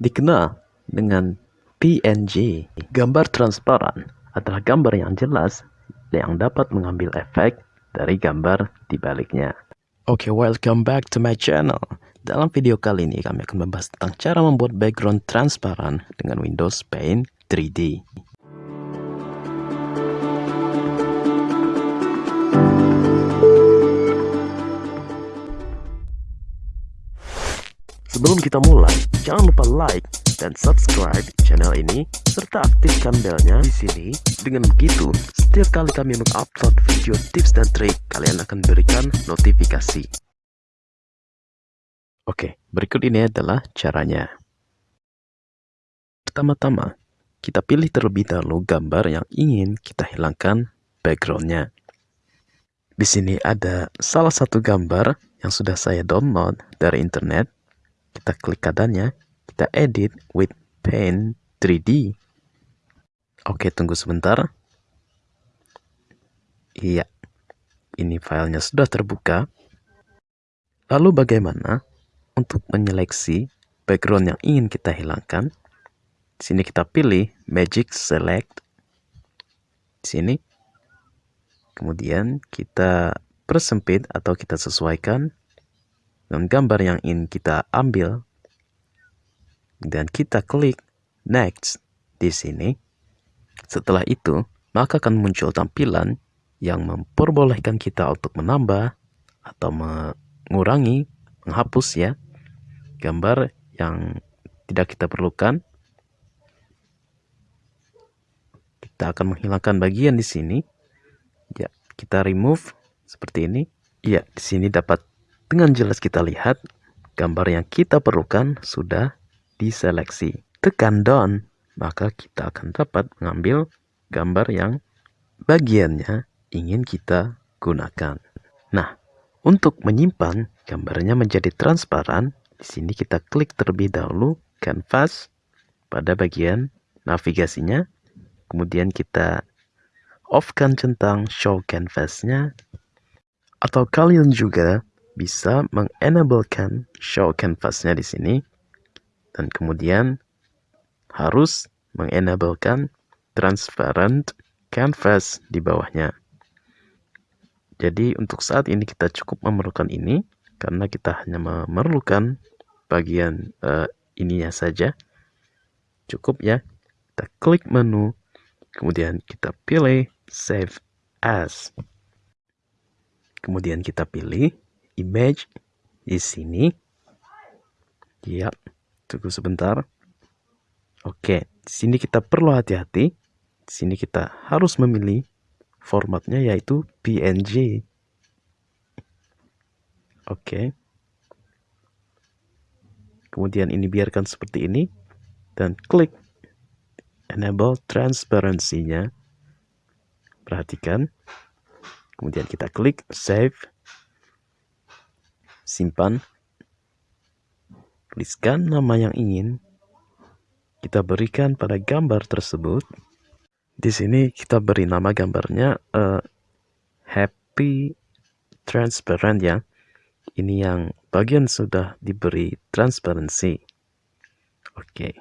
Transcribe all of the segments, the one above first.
dikenal dengan PNG. Gambar transparan adalah gambar yang jelas yang dapat mengambil efek dari gambar di baliknya. Oke, okay, welcome back to my channel. Dalam video kali ini kami akan membahas tentang cara membuat background transparan dengan Windows Paint 3D. Sebelum kita mulai, jangan lupa like dan subscribe channel ini serta aktifkan belnya di sini. Dengan begitu, setiap kali kami mengupload video tips dan trik, kalian akan berikan notifikasi. Oke, berikut ini adalah caranya. Pertama-tama, kita pilih terlebih dahulu gambar yang ingin kita hilangkan backgroundnya. Di sini ada salah satu gambar yang sudah saya download dari internet kita klik kadannya, kita edit with Paint 3D. Oke, tunggu sebentar. Iya, ini filenya sudah terbuka. Lalu bagaimana untuk menyeleksi background yang ingin kita hilangkan? Di sini kita pilih Magic Select. Di sini. Kemudian kita persempit atau kita sesuaikan dengan gambar yang ingin kita ambil dan kita klik next di sini. Setelah itu, maka akan muncul tampilan yang memperbolehkan kita untuk menambah atau mengurangi, menghapus ya, gambar yang tidak kita perlukan. Kita akan menghilangkan bagian di sini. Ya, kita remove seperti ini. Ya, di sini dapat dengan jelas kita lihat gambar yang kita perlukan sudah diseleksi. Tekan down, maka kita akan dapat mengambil gambar yang bagiannya ingin kita gunakan. Nah, untuk menyimpan gambarnya menjadi transparan, di sini kita klik terlebih dahulu canvas pada bagian navigasinya. Kemudian kita off-kan centang show canvasnya. Atau kalian juga bisa mengenablekan show canvasnya di sini dan kemudian harus mengenablekan transparent canvas di bawahnya. Jadi untuk saat ini kita cukup memerlukan ini karena kita hanya memerlukan bagian uh, ininya saja. Cukup ya. Kita klik menu, kemudian kita pilih save as. Kemudian kita pilih image di sini. Ya, tunggu sebentar. Oke, di sini kita perlu hati-hati. Di sini kita harus memilih formatnya yaitu PNG. Oke. Kemudian ini biarkan seperti ini dan klik enable transparency-nya. Perhatikan. Kemudian kita klik save simpan, tuliskan nama yang ingin kita berikan pada gambar tersebut. Di sini kita beri nama gambarnya uh, happy transparent ya. Ini yang bagian sudah diberi transparency. Oke. Okay.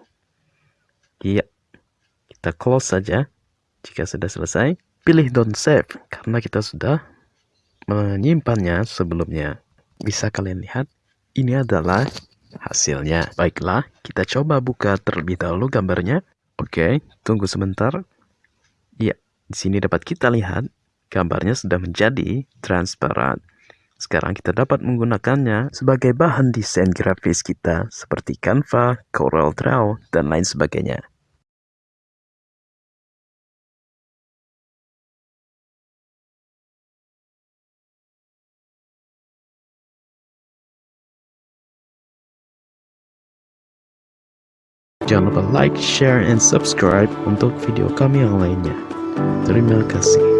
Iya. Kita close saja. Jika sudah selesai, pilih don't save karena kita sudah menyimpannya sebelumnya. Bisa kalian lihat, ini adalah hasilnya. Baiklah, kita coba buka terlebih dahulu gambarnya. Oke, tunggu sebentar. Ya, di sini dapat kita lihat gambarnya sudah menjadi transparan. Sekarang kita dapat menggunakannya sebagai bahan desain grafis kita seperti Canva, Corel Draw, dan lain sebagainya. Jangan lupa like, share, and subscribe untuk video kami yang lainnya. Terima kasih.